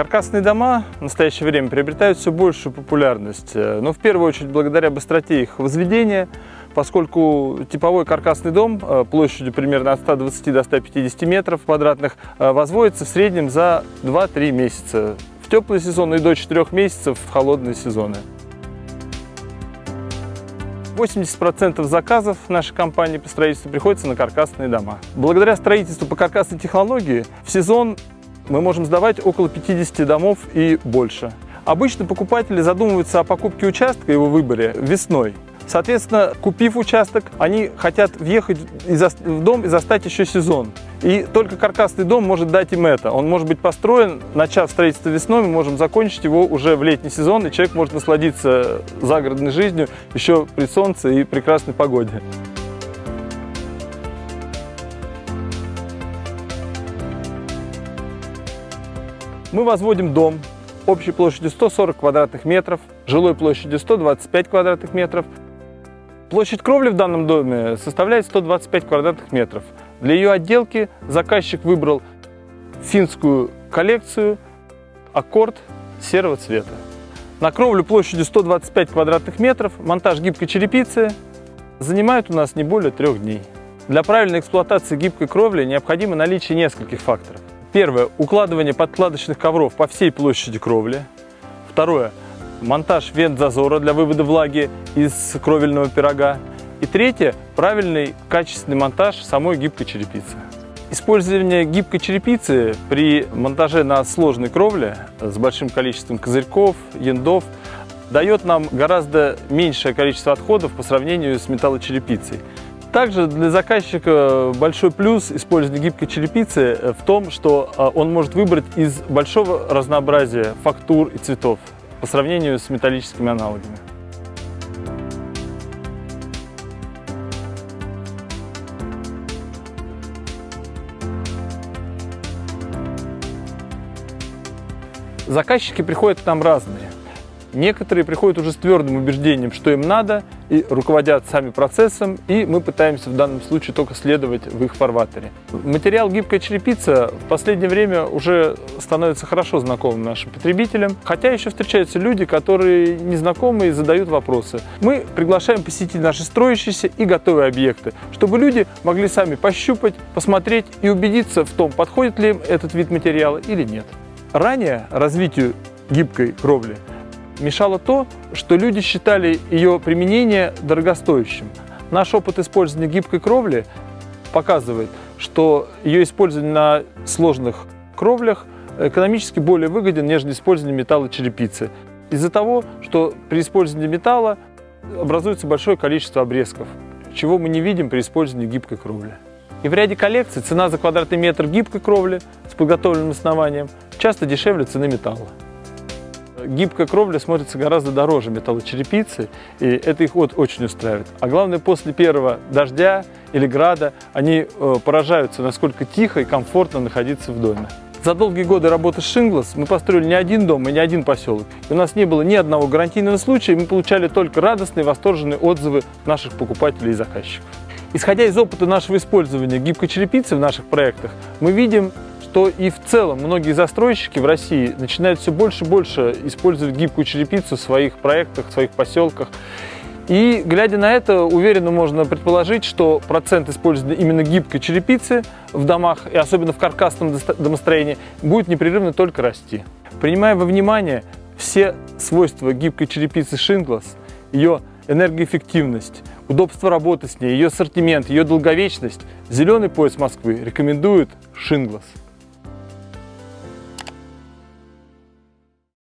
Каркасные дома в настоящее время приобретают все большую популярность, э, но в первую очередь благодаря быстроте их возведения, поскольку типовой каркасный дом э, площадью примерно от 120 до 150 метров квадратных э, возводится в среднем за 2-3 месяца в теплый сезон и до 4 месяцев в холодные сезоны. 80% заказов нашей компании по строительству приходится на каркасные дома. Благодаря строительству по каркасной технологии в сезон мы можем сдавать около 50 домов и больше. Обычно покупатели задумываются о покупке участка и его выборе весной. Соответственно, купив участок, они хотят въехать в дом и застать еще сезон. И только каркасный дом может дать им это. Он может быть построен, начав строительство весной, мы можем закончить его уже в летний сезон, и человек может насладиться загородной жизнью еще при солнце и прекрасной погоде. Мы возводим дом общей площадью 140 квадратных метров, жилой площадью 125 квадратных метров. Площадь кровли в данном доме составляет 125 квадратных метров. Для ее отделки заказчик выбрал финскую коллекцию аккорд серого цвета. На кровлю площадью 125 квадратных метров монтаж гибкой черепицы занимает у нас не более трех дней. Для правильной эксплуатации гибкой кровли необходимо наличие нескольких факторов. Первое – укладывание подкладочных ковров по всей площади кровли. Второе – монтаж вент-зазора для вывода влаги из кровельного пирога. И третье – правильный качественный монтаж самой гибкой черепицы. Использование гибкой черепицы при монтаже на сложной кровле с большим количеством козырьков, яндов дает нам гораздо меньшее количество отходов по сравнению с металлочерепицей. Также для заказчика большой плюс использования гибкой черепицы в том, что а, он может выбрать из большого разнообразия фактур и цветов по сравнению с металлическими аналогами. Заказчики приходят к нам разные. Некоторые приходят уже с твердым убеждением, что им надо, и руководят сами процессом, и мы пытаемся в данном случае только следовать в их фарватере. Материал гибкая черепица в последнее время уже становится хорошо знакомым нашим потребителям, хотя еще встречаются люди, которые незнакомы и задают вопросы. Мы приглашаем посетить наши строящиеся и готовые объекты, чтобы люди могли сами пощупать, посмотреть и убедиться в том, подходит ли им этот вид материала или нет. Ранее развитию гибкой кровли мешало то, что люди считали ее применение дорогостоящим. Наш опыт использования гибкой кровли показывает, что ее использование на сложных кровлях экономически более выгоден, нежели использование металлочерепицы. Из-за того, что при использовании металла образуется большое количество обрезков, чего мы не видим при использовании гибкой кровли. И в ряде коллекций цена за квадратный метр гибкой кровли с подготовленным основанием часто дешевле цены металла. Гибкая кровля смотрится гораздо дороже металлочерепицы, и это их вот очень устраивает. А главное, после первого дождя или града они э, поражаются, насколько тихо и комфортно находиться в доме. За долгие годы работы с Шинглас мы построили не один дом и не один поселок. И у нас не было ни одного гарантийного случая, мы получали только радостные, восторженные отзывы наших покупателей и заказчиков. Исходя из опыта нашего использования гибкой черепицы в наших проектах, мы видим что и в целом многие застройщики в России начинают все больше и больше использовать гибкую черепицу в своих проектах, в своих поселках. И глядя на это, уверенно можно предположить, что процент использования именно гибкой черепицы в домах, и особенно в каркасном домостроении, будет непрерывно только расти. Принимая во внимание все свойства гибкой черепицы Шинглас, ее энергоэффективность, удобство работы с ней, ее ассортимент, ее долговечность, зеленый пояс Москвы рекомендует Шинглас.